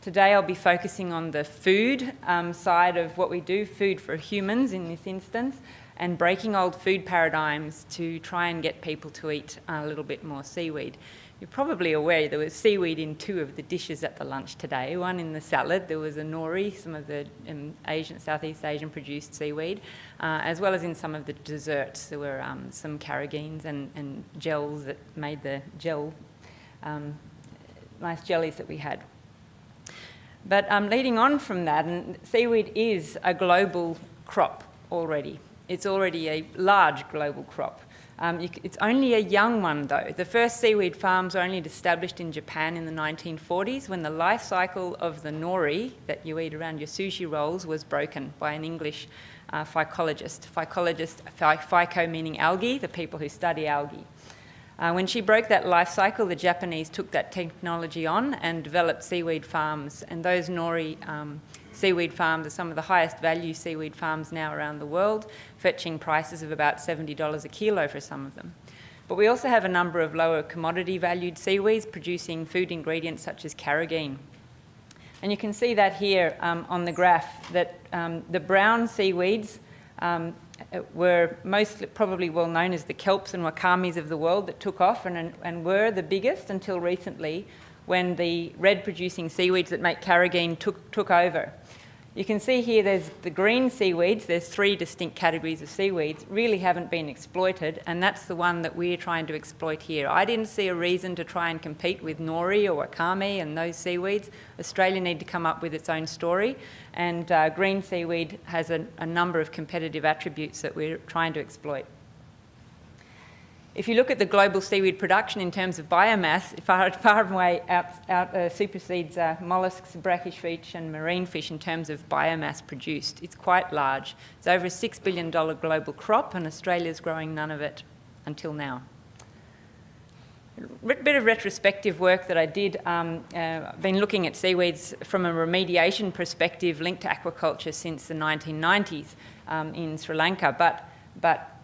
Today I'll be focusing on the food um, side of what we do, food for humans in this instance, and breaking old food paradigms to try and get people to eat a little bit more seaweed. You're probably aware there was seaweed in two of the dishes at the lunch today. One in the salad, there was a nori, some of the um, Asian, Southeast Asian produced seaweed, uh, as well as in some of the desserts. There were um, some carrageenans and, and, gels that made the gel, um, nice jellies that we had. But um, leading on from that, and seaweed is a global crop already. It's already a large global crop. Um, you, it's only a young one though. The first seaweed farms were only established in Japan in the 1940s when the life cycle of the nori that you eat around your sushi rolls was broken by an English uh, phycologist. Phycologist, phyco meaning algae, the people who study algae. Uh, when she broke that life cycle, the Japanese took that technology on and developed seaweed farms. And those nori um, seaweed farms are some of the highest value seaweed farms now around the world, fetching prices of about $70 a kilo for some of them. But we also have a number of lower commodity valued seaweeds producing food ingredients such as carrageen. And you can see that here um, on the graph that um, the brown seaweeds um, Uh, were most probably well known as the kelps and wakamis of the world that took off and, and were the biggest until recently when the red producing seaweeds that make carrageen took, took over. You can see here there's the green seaweeds, there's three distinct categories of seaweeds, really haven't been exploited, and that's the one that we're trying to exploit here. I didn't see a reason to try and compete with nori or wakame and those seaweeds. Australia need to come up with its own story, and uh, green seaweed has a, a number of competitive attributes that we're trying to exploit. If you look at the global seaweed production in terms of biomass, far, far away out, out uh, supersedes uh, mollusks, brackish fish and marine fish in terms of biomass produced. It's quite large. It's over a $6 billion global crop and Australia's growing none of it until now. A bit of retrospective work that I did. Um, uh, I've been looking at seaweeds from a remediation perspective linked to aquaculture since the 1990s um, in Sri Lanka, but, but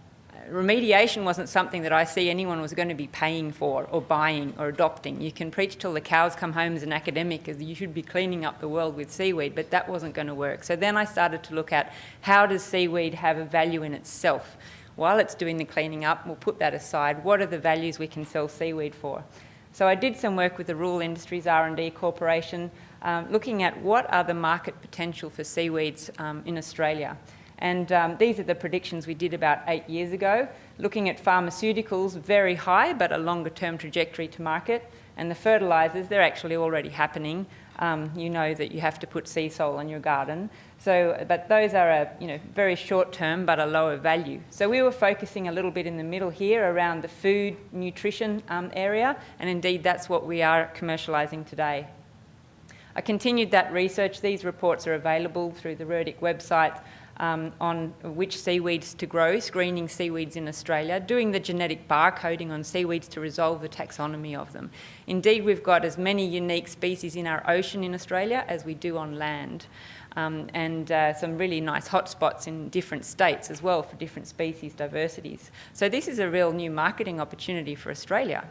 remediation wasn't something that I see anyone was going to be paying for or buying or adopting. You can preach till the cows come home as an academic as you should be cleaning up the world with seaweed, but that wasn't going to work. So then I started to look at how does seaweed have a value in itself? While it's doing the cleaning up, we'll put that aside. What are the values we can sell seaweed for? So I did some work with the Rural Industries R&D Corporation, um, looking at what are the market potential for seaweeds um, in Australia. And um, these are the predictions we did about eight years ago, looking at pharmaceuticals, very high, but a longer term trajectory to market. And the fertilisers, they're actually already happening. Um, you know that you have to put Seasol on your garden. So, but those are a you know, very short term, but a lower value. So we were focusing a little bit in the middle here around the food nutrition um, area, and indeed that's what we are commercialising today. I continued that research. These reports are available through the RIRDC website um, on which seaweeds to grow, screening seaweeds in Australia, doing the genetic barcoding on seaweeds to resolve the taxonomy of them. Indeed, we've got as many unique species in our ocean in Australia as we do on land. Um, and uh, some really nice hotspots in different states as well for different species diversities. So this is a real new marketing opportunity for Australia.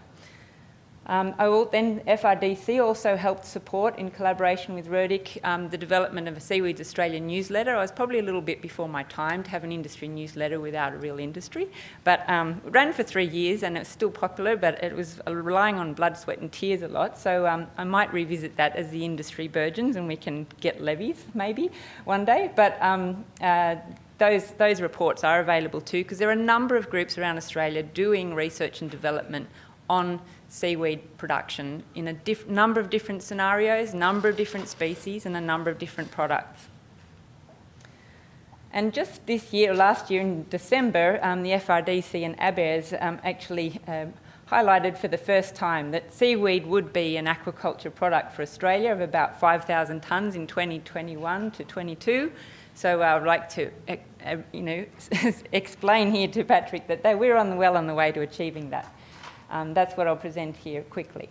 Um, then FRDC also helped support, in collaboration with RIRDC, um, the development of a Seaweeds Australia newsletter. I was probably a little bit before my time to have an industry newsletter without a real industry, but um, ran for three years and it's still popular, but it was relying on blood, sweat and tears a lot, so um, I might revisit that as the industry burgeons and we can get levies maybe one day, but um, uh, those, those reports are available too because there are a number of groups around Australia doing research and development on seaweed production in a number of different scenarios, number of different species and a number of different products. And just this year, last year in December, um, the FRDC and ABARES um, actually um, highlighted for the first time that seaweed would be an aquaculture product for Australia of about 5,000 tonnes in 2021 to 22. So I would like to, uh, you know, explain here to Patrick that we're on the, well on the way to achieving that. Um, that's what I'll present here quickly.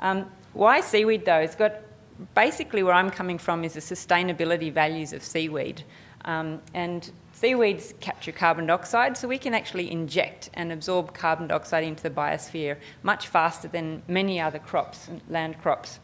Um, why seaweed though? It's got, basically where I'm coming from is the sustainability values of seaweed. Um, and seaweeds capture carbon dioxide, so we can actually inject and absorb carbon dioxide into the biosphere much faster than many other crops, and land crops.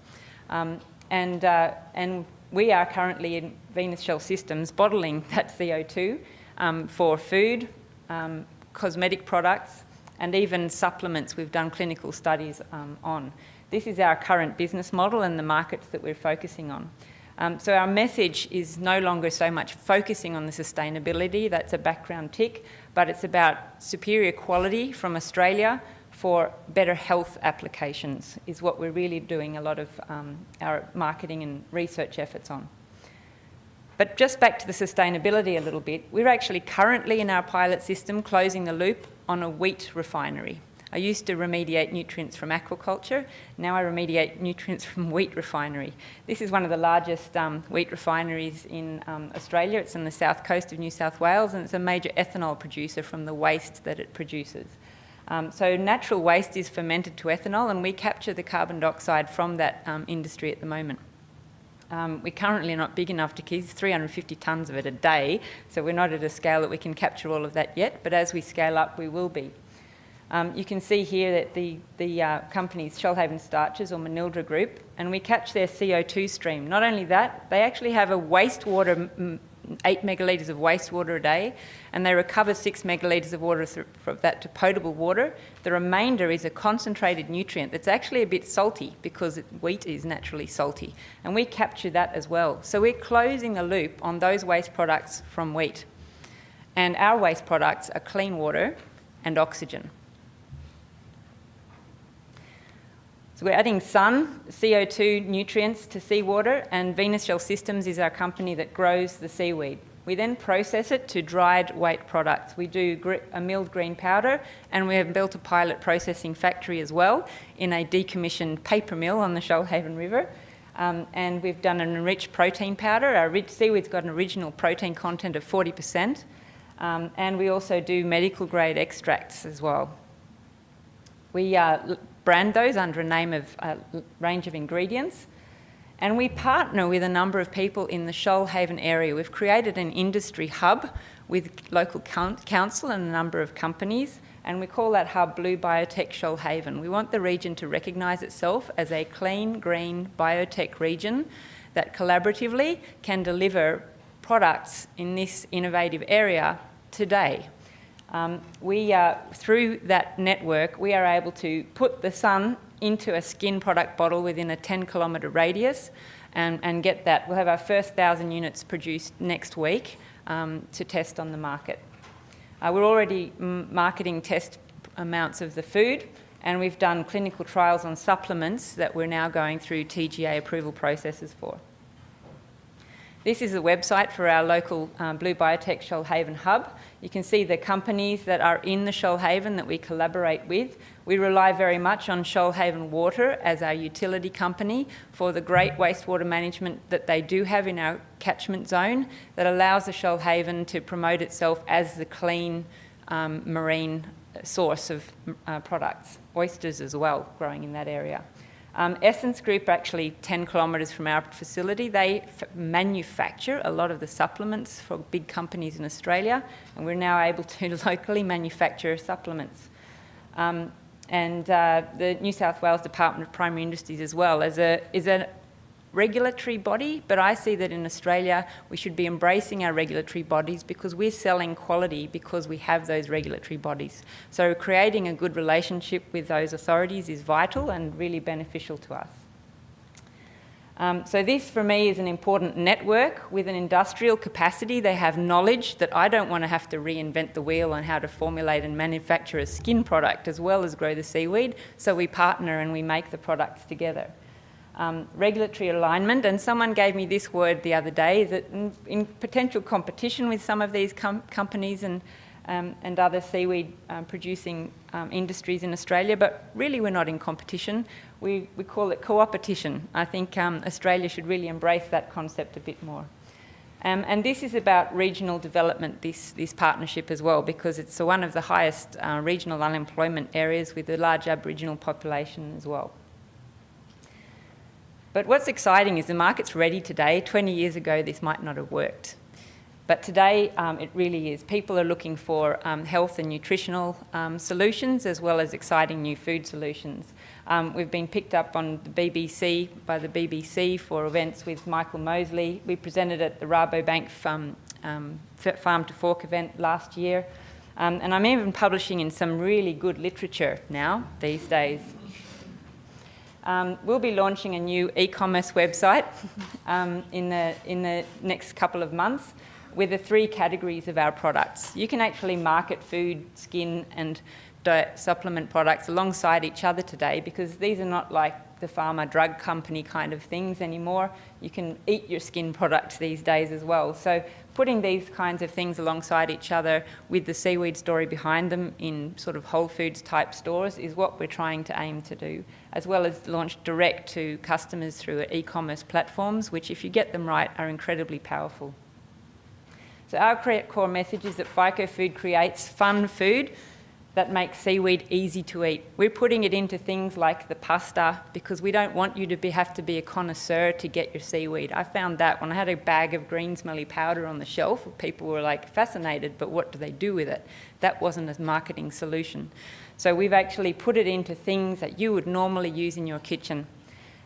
Um, and, uh, and we are currently in Venus Shell Systems bottling that CO2 um, for food, um, cosmetic products, and even supplements we've done clinical studies um, on. This is our current business model and the markets that we're focusing on. Um, so our message is no longer so much focusing on the sustainability, that's a background tick, but it's about superior quality from Australia for better health applications is what we're really doing a lot of um, our marketing and research efforts on. But just back to the sustainability a little bit, we're actually currently in our pilot system closing the loop on a wheat refinery. I used to remediate nutrients from aquaculture. Now I remediate nutrients from wheat refinery. This is one of the largest um, wheat refineries in um, Australia. It's on the south coast of New South Wales and it's a major ethanol producer from the waste that it produces. Um, so natural waste is fermented to ethanol and we capture the carbon dioxide from that um, industry at the moment. Um, we currently not big enough to keep 350 tonnes of it a day, so we're not at a scale that we can capture all of that yet, but as we scale up, we will be. Um, you can see here that the, the uh, company's Shoalhaven Starches or Manildra Group, and we catch their CO2 stream. Not only that, they actually have a wastewater, 8 megalitres of wastewater a day, and they recover 6 megalitres of water from that to potable water. The remainder is a concentrated nutrient that's actually a bit salty because wheat is naturally salty, and we capture that as well. So we're closing the loop on those waste products from wheat. And our waste products are clean water and oxygen. So we're adding sun, CO2 nutrients to seawater, and Venus Shell Systems is our company that grows the seaweed. We then process it to dried weight products. We do a milled green powder, and we have built a pilot processing factory as well in a decommissioned paper mill on the Shoalhaven River. Um, and we've done an enriched protein powder. Our seaweed's got an original protein content of 40%. Um, and we also do medical grade extracts as well. We uh, brand those under a name of a range of ingredients. And we partner with a number of people in the Shoalhaven area. We've created an industry hub with local council and a number of companies, and we call that hub Blue Biotech Shoalhaven. We want the region to recognise itself as a clean, green biotech region that collaboratively can deliver products in this innovative area today. Um, we, uh, through that network, we are able to put the sun into a skin product bottle within a 10 kilometre radius and, and, get that. We'll have our first 1,000 units produced next week um, to test on the market. Uh, we're already marketing test amounts of the food and we've done clinical trials on supplements that we're now going through TGA approval processes for. This is a website for our local um, Blue Biotech Shoalhaven hub. You can see the companies that are in the Shoalhaven that we collaborate with. We rely very much on Shoalhaven Water as our utility company for the great wastewater management that they do have in our catchment zone that allows the Shoalhaven to promote itself as the clean um, marine source of uh, products. Oysters as well, growing in that area. Um, Essence Group, actually 10 kilometres from our facility, they manufacture a lot of the supplements for big companies in Australia, and we're now able to locally manufacture supplements. Um, and uh, the New South Wales Department of Primary Industries as well as a, is a regulatory body, but I see that in Australia we should be embracing our regulatory bodies because we're selling quality because we have those regulatory bodies. So creating a good relationship with those authorities is vital and really beneficial to us. Um, so this for me is an important network with an industrial capacity. They have knowledge that I don't want to have to reinvent the wheel on how to formulate and manufacture a skin product as well as grow the seaweed. So we partner and we make the products together um, regulatory alignment. And someone gave me this word the other day that in, in potential competition with some of these com companies and, um, and other seaweed um, producing um, industries in Australia, but really we're not in competition. We, we call it co-opetition. I think um, Australia should really embrace that concept a bit more. Um, and this is about regional development, this, this partnership as well, because it's one of the highest uh, regional unemployment areas with a large Aboriginal population as well. But what's exciting is the market's ready today. 20 years ago, this might not have worked. But today, um, it really is. People are looking for um, health and nutritional um, solutions as well as exciting new food solutions. Um, we've been picked up on the BBC, by the BBC for events with Michael Mosley. We presented at the Rabobank Farm, um, Farm to Fork event last year. Um, and I'm even publishing in some really good literature now, these days. Um, we'll be launching a new e-commerce website um, in, the, in the next couple of months with the three categories of our products. You can actually market food, skin and diet supplement products alongside each other today because these are not like the pharma drug company kind of things anymore. You can eat your skin products these days as well. So putting these kinds of things alongside each other with the seaweed story behind them in sort of Whole Foods type stores is what we're trying to aim to do, as well as launch direct to customers through e-commerce platforms, which if you get them right are incredibly powerful. So our core message is that PhycoFood creates fun food that makes seaweed easy to eat. We're putting it into things like the pasta because we don't want you to be, have to be a connoisseur to get your seaweed. I found that when I had a bag of green smelly powder on the shelf, people were like fascinated, but what do they do with it? That wasn't a marketing solution. So we've actually put it into things that you would normally use in your kitchen.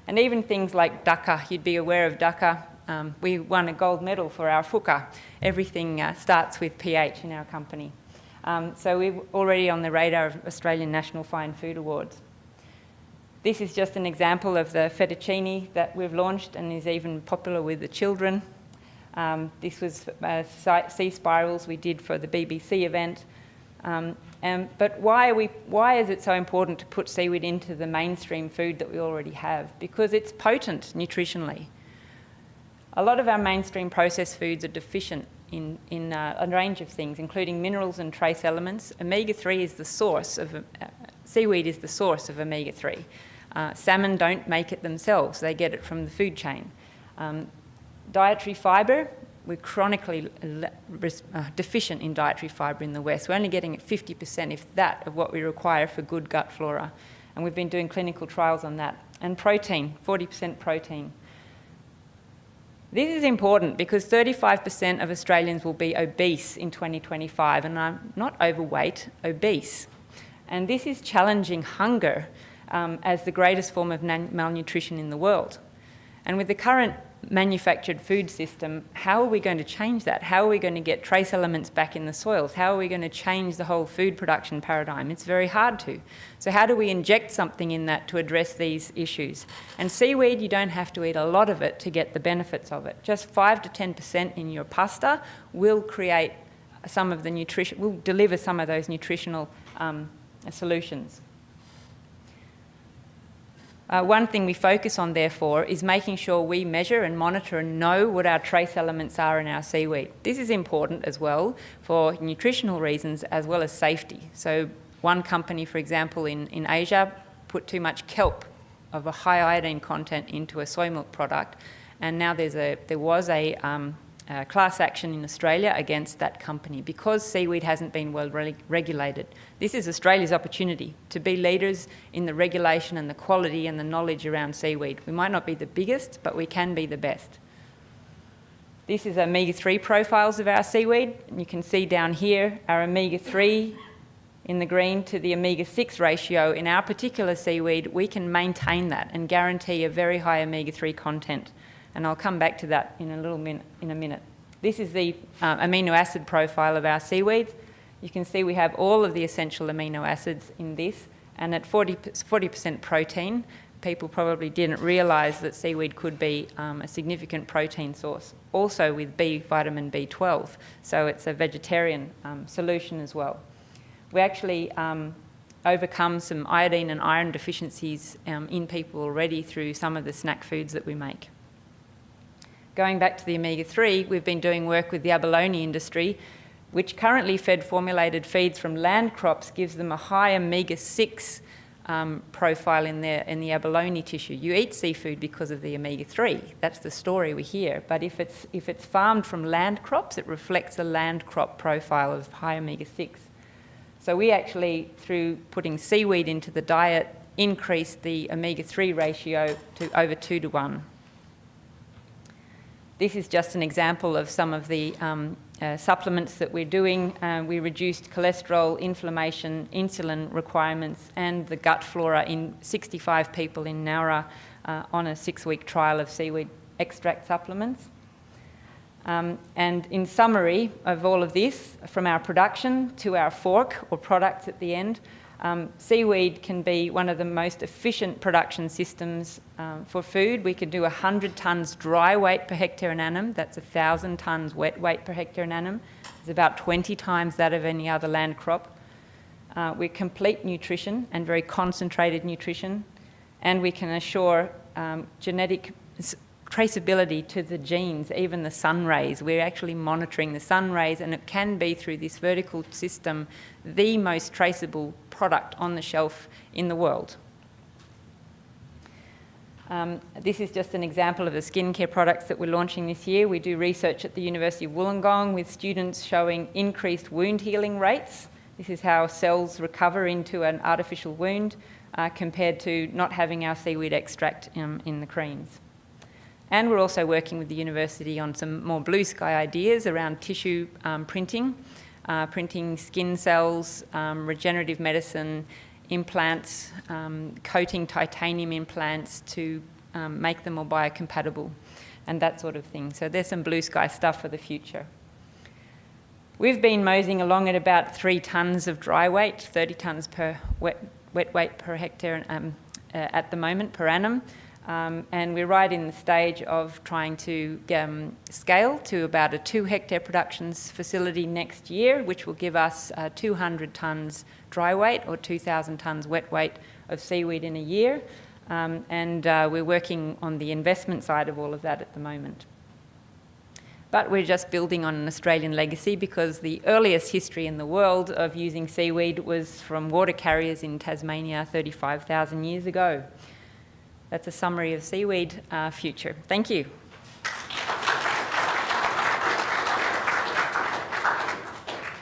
And even things like dukkha, you'd be aware of dukkha, um, we won a gold medal for our fuka. Everything uh, starts with pH in our company. Um, so we're already on the radar of Australian National Fine Food Awards. This is just an example of the fettuccine that we've launched and is even popular with the children. Um, this was uh, sea spirals we did for the BBC event. Um, and, but why, we, why is it so important to put seaweed into the mainstream food that we already have? Because it's potent nutritionally. A lot of our mainstream processed foods are deficient in, in uh, a range of things, including minerals and trace elements. Omega-3 is the source of, uh, seaweed is the source of omega-3. Uh, salmon don't make it themselves, they get it from the food chain. Um, dietary fibre, we're chronically uh, deficient in dietary fibre in the West. We're only getting 50%, if that, of what we require for good gut flora. And we've been doing clinical trials on that. And protein, 40% protein. This is important because 35% of Australians will be obese in 2025, and I'm not overweight, obese. And this is challenging hunger um, as the greatest form of malnutrition in the world. And with the current manufactured food system, how are we going to change that? How are we going to get trace elements back in the soils? How are we going to change the whole food production paradigm? It's very hard to. So how do we inject something in that to address these issues? And seaweed, you don't have to eat a lot of it to get the benefits of it. Just 5 to 10% in your pasta will create some of the nutrition, will deliver some of those nutritional um, solutions. Uh, one thing we focus on, therefore, is making sure we measure and monitor and know what our trace elements are in our seaweed. This is important as well for nutritional reasons as well as safety. So one company, for example, in, in Asia put too much kelp of a high iodine content into a soy milk product, and now there's a, there was a um, uh, class action in Australia against that company because seaweed hasn't been well re regulated. This is Australia's opportunity to be leaders in the regulation and the quality and the knowledge around seaweed. We might not be the biggest, but we can be the best. This is omega-3 profiles of our seaweed. And you can see down here our omega-3 in the green to the omega-6 ratio. In our particular seaweed, we can maintain that and guarantee a very high omega-3 content and I'll come back to that in a little minute, in a minute. This is the uh, amino acid profile of our seaweeds. You can see we have all of the essential amino acids in this, and at 40, 40% protein, people probably didn't realise that seaweed could be um, a significant protein source, also with B vitamin B12, so it's a vegetarian um, solution as well. We actually um, overcome some iodine and iron deficiencies um, in people already through some of the snack foods that we make. Going back to the omega-3, we've been doing work with the abalone industry, which currently fed formulated feeds from land crops gives them a high omega-6 um, profile in, their, in the abalone tissue. You eat seafood because of the omega-3. That's the story we hear. But if it's, if it's farmed from land crops, it reflects a land crop profile of high omega-6. So we actually, through putting seaweed into the diet, increased the omega-3 ratio to over 2 to 1. This is just an example of some of the um, uh, supplements that we're doing, uh, we reduced cholesterol, inflammation, insulin requirements, and the gut flora in 65 people in Nowra uh, on a six-week trial of seaweed extract supplements. Um, and in summary of all of this, from our production to our fork or products at the end, um, seaweed can be one of the most efficient production systems um, for food. We can do 100 tonnes dry weight per hectare and annum. That's 1,000 tonnes wet weight per hectare and annum. It's about 20 times that of any other land crop. Uh, we're complete nutrition and very concentrated nutrition. And we can assure um, genetic traceability to the genes, even the sun rays. We're actually monitoring the sun rays, and it can be through this vertical system the most traceable product on the shelf in the world. Um, this is just an example of the skincare products that we're launching this year. We do research at the University of Wollongong with students showing increased wound healing rates. This is how cells recover into an artificial wound uh, compared to not having our seaweed extract um, in the creams. And we're also working with the university on some more blue sky ideas around tissue um, printing, uh, printing skin cells, um, regenerative medicine, implants, um, coating titanium implants to um, make them more biocompatible and that sort of thing. So there's some blue sky stuff for the future. We've been moseying along at about three tonnes of dry weight, 30 tonnes per wet, wet weight per hectare um, uh, at the moment per annum. Um, and we're right in the stage of trying to um, scale to about a two hectare productions facility next year, which will give us uh, 200 tonnes dry weight or 2,000 tonnes wet weight of seaweed in a year. Um, and uh, we're working on the investment side of all of that at the moment. But we're just building on an Australian legacy because the earliest history in the world of using seaweed was from water carriers in Tasmania 35,000 years ago that's a summary of seaweed uh, future. Thank you.